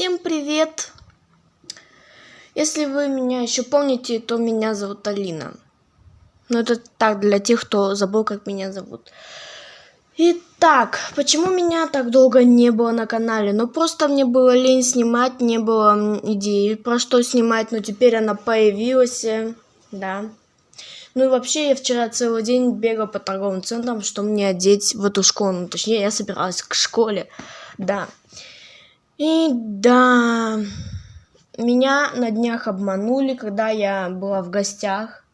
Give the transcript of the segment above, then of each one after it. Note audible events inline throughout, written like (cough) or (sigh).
Всем привет! Если вы меня еще помните, то меня зовут Алина. Но это так, для тех, кто забыл, как меня зовут. Итак, почему меня так долго не было на канале? Ну, просто мне было лень снимать, не было идеи про что снимать, но теперь она появилась, э, да. Ну и вообще, я вчера целый день бегал по торговым центрам, что мне одеть в эту школу. Ну, точнее, я собиралась к школе, да. И да, меня на днях обманули, когда я была в гостях.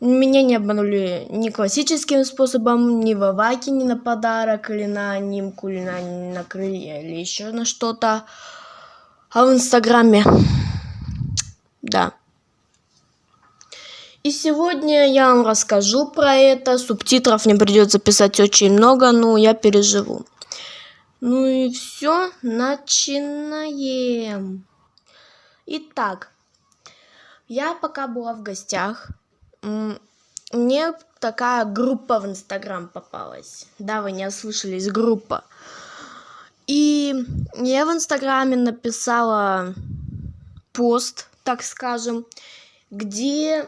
Меня не обманули ни классическим способом, ни в Аваке, ни на подарок, или на анимку, или на, на крылья, или еще на что-то. А в Инстаграме. Да. И сегодня я вам расскажу про это. Субтитров мне придется писать очень много, но я переживу. Ну и все, начинаем. Итак, я пока была в гостях, мне такая группа в Инстаграм попалась. Да, вы не ослышались, группа. И я в Инстаграме написала пост, так скажем, где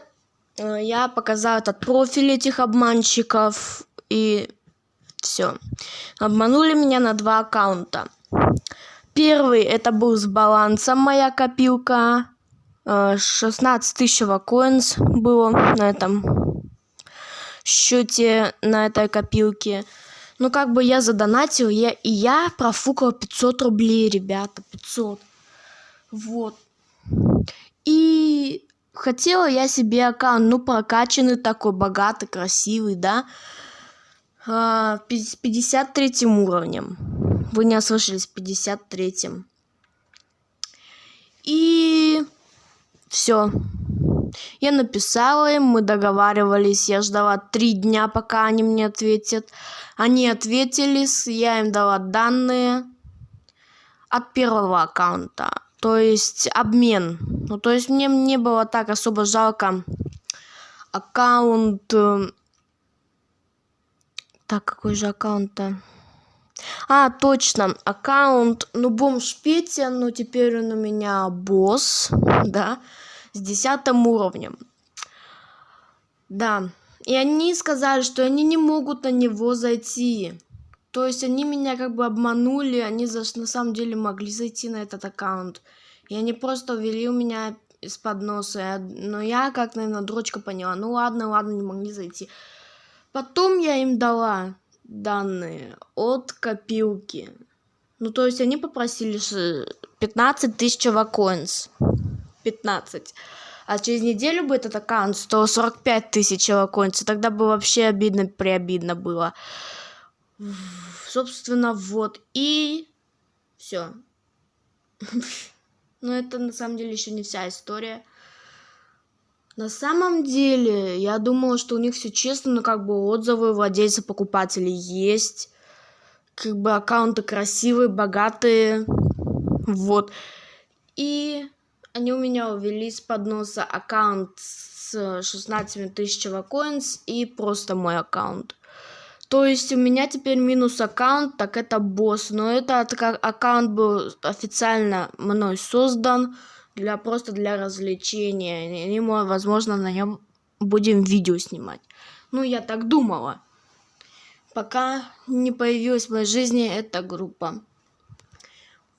э, я показала этот профиль этих обманщиков и все. Обманули меня на два аккаунта. Первый это был с балансом моя копилка. 16 э, тысяч коинс было на этом счете, на этой копилке. Ну, как бы я задонатил, я, и я профукал 500 рублей, ребята, 500. Вот. И хотела я себе аккаунт, ну, прокачанный такой, богатый, красивый, да а, с 53 уровнем. Вы не ослышались, 53. И все. Я написала им, мы договаривались, я ждала три дня, пока они мне ответят. Они ответили, я им дала данные от первого аккаунта. То есть обмен. Ну, то есть мне не было так особо жалко аккаунт э, так, какой же аккаунт-то? А, точно, аккаунт, ну, бомж Петя, но теперь он у меня босс, (laughs) да, с десятым уровнем. Да, и они сказали, что они не могут на него зайти. То есть они меня как бы обманули, они за, на самом деле могли зайти на этот аккаунт. И они просто ввели у меня из-под носа. Но я, как, наверное, дрочка поняла, ну ладно, ладно, не могли зайти. Потом я им дала данные от копилки. Ну, то есть они попросили 15 тысяч вакоинс. 15. А через неделю бы этот аккаунт стоил 45 тысяч вакоинс. Тогда бы вообще обидно, приобидно было. Собственно, вот. И все. (laughs) Но это на самом деле еще не вся история. На самом деле, я думала, что у них все честно, но как бы отзывы владельцев покупателей есть. Как бы аккаунты красивые, богатые. Вот. И они у меня увели с подноса аккаунт с 16 тысяч коинс и просто мой аккаунт. То есть у меня теперь минус аккаунт, так это босс. Но это аккаунт был официально мной создан для просто для развлечения. И мы, возможно, на нем будем видео снимать. Ну, я так думала. Пока не появилась в моей жизни эта группа.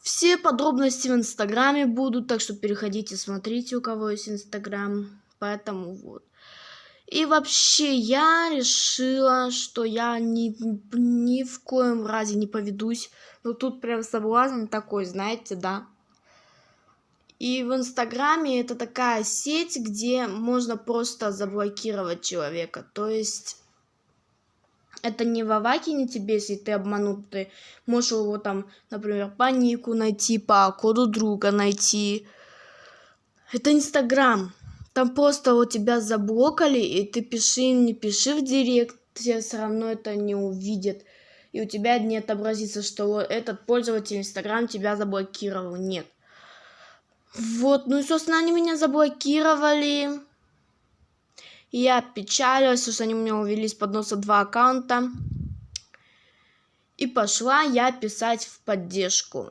Все подробности в инстаграме будут, так что переходите, смотрите, у кого есть инстаграм. Поэтому вот. И вообще я решила, что я ни, ни в коем разе не поведусь. Но тут прям соблазн такой, знаете, да. И в Инстаграме это такая сеть, где можно просто заблокировать человека. То есть это не в Авакине тебе, если ты обманут, ты можешь его там, например, по нику найти, по коду друга найти. Это Инстаграм. Там просто вот тебя заблокали, и ты пиши не пиши в директ, все равно это не увидят. И у тебя не отобразится, что этот пользователь Инстаграм тебя заблокировал. Нет. Вот, ну и, собственно, они меня заблокировали. Я печалилась, что они у меня увели с подноса два аккаунта. И пошла я писать в поддержку.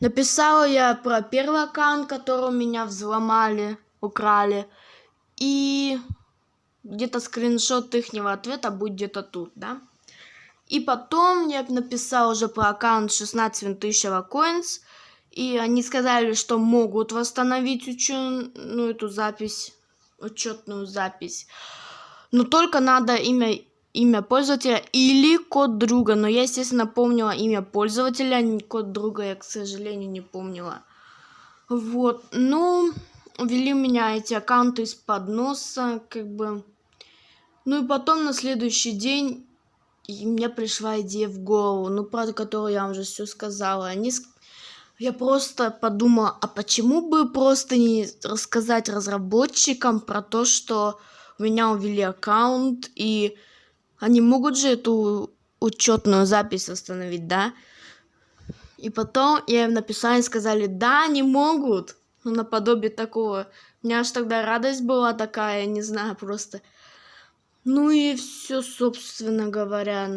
Написала я про первый аккаунт, который меня взломали, украли. И где-то скриншот ихнего ответа будет где-то тут, да? И потом я написал уже про аккаунт 16 тысяч coins. И они сказали, что могут восстановить учет, ну, эту запись, учетную запись. Но только надо имя, имя пользователя или код друга. Но я, естественно, помнила имя пользователя, код друга я, к сожалению, не помнила. Вот, ну, ввели меня эти аккаунты из-под носа, как бы... Ну и потом на следующий день и мне пришла идея в голову, ну, про которую я вам уже все сказала. Они... Я просто подумала, а почему бы просто не рассказать разработчикам про то, что у меня увели аккаунт, и они могут же эту учетную запись восстановить, да? И потом я им написала и сказали, да, они могут. Ну, наподобие такого. У меня аж тогда радость была такая, не знаю, просто... Ну и все, собственно говоря.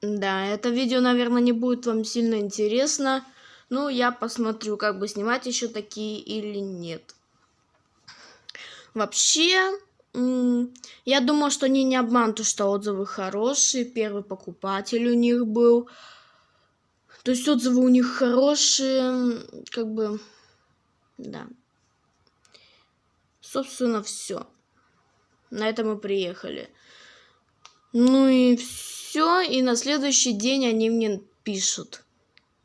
Да, это видео, наверное, не будет вам сильно интересно. Ну, я посмотрю, как бы снимать еще такие или нет. Вообще, я думаю, что они не обманут, что отзывы хорошие. Первый покупатель у них был. То есть отзывы у них хорошие, как бы, да. Собственно, все. На это мы приехали. Ну и все. И на следующий день они мне пишут.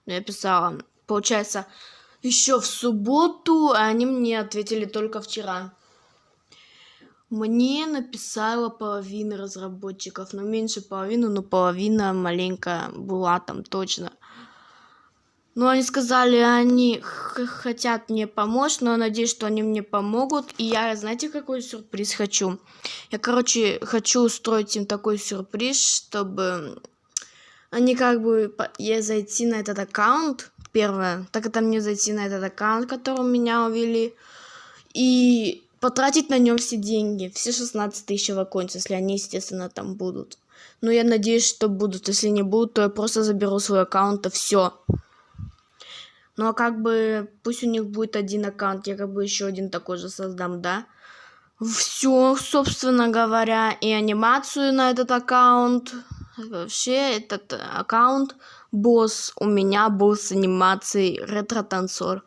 Я писала. Получается, еще в субботу, а они мне ответили только вчера. Мне написала половина разработчиков, но меньше половины, но половина маленькая была там точно. Ну, они сказали, они хотят мне помочь, но я надеюсь, что они мне помогут. И я, знаете, какой сюрприз хочу? Я, короче, хочу устроить им такой сюрприз, чтобы они как бы я зайти на этот аккаунт, первое, так это мне зайти на этот аккаунт, который меня увели, и потратить на нем все деньги, все 16 тысяч ваконций, если они, естественно, там будут. Но я надеюсь, что будут. Если не будут, то я просто заберу свой аккаунт, и все. Ну а как бы пусть у них будет один аккаунт, я как бы еще один такой же создам, да? Все, собственно говоря, и анимацию на этот аккаунт. Вообще, этот аккаунт босс у меня был с анимацией ретро-танцор.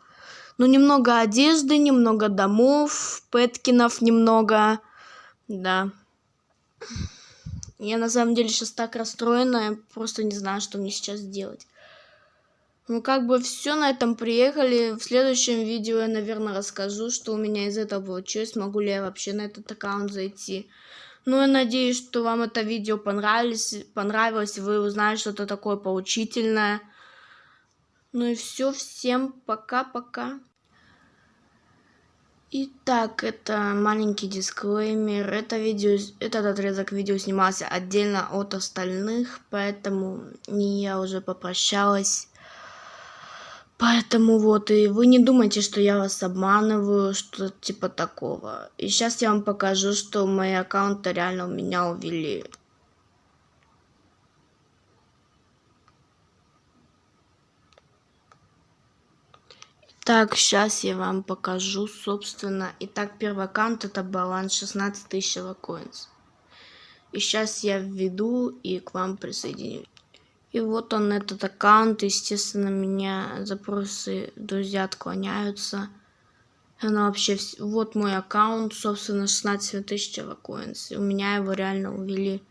Ну, немного одежды, немного домов, пэткинов немного. Да. Я на самом деле сейчас так расстроена, я просто не знаю, что мне сейчас делать. Ну, как бы все на этом приехали. В следующем видео я, наверное, расскажу, что у меня из этого получилось. Могу ли я вообще на этот аккаунт зайти. Ну, я надеюсь, что вам это видео понравилось. Понравилось, вы узнали что-то такое поучительное. Ну и все, всем пока-пока. Итак, это маленький дисклеймер. Это видео, этот отрезок видео снимался отдельно от остальных, поэтому я уже попрощалась. Поэтому вот, и вы не думайте, что я вас обманываю, что типа такого. И сейчас я вам покажу, что мои аккаунты реально у меня увели. Так, сейчас я вам покажу, собственно. Итак, первый аккаунт это баланс 16 тысяч коинс. И сейчас я введу и к вам присоединюсь. И вот он, этот аккаунт. Естественно, меня запросы друзья отклоняются. Она вообще... Вот мой аккаунт, собственно, 16 тысяч коинс. У меня его реально увели.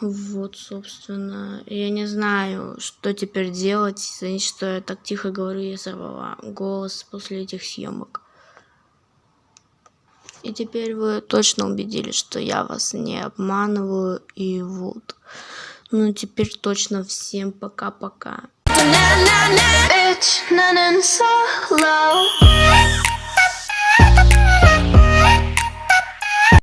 Вот, собственно. Я не знаю, что теперь делать. Извините, что я так тихо говорю, я сорвала голос после этих съемок. И теперь вы точно убедились, что я вас не обманываю. И вот. Ну, теперь точно всем пока-пока.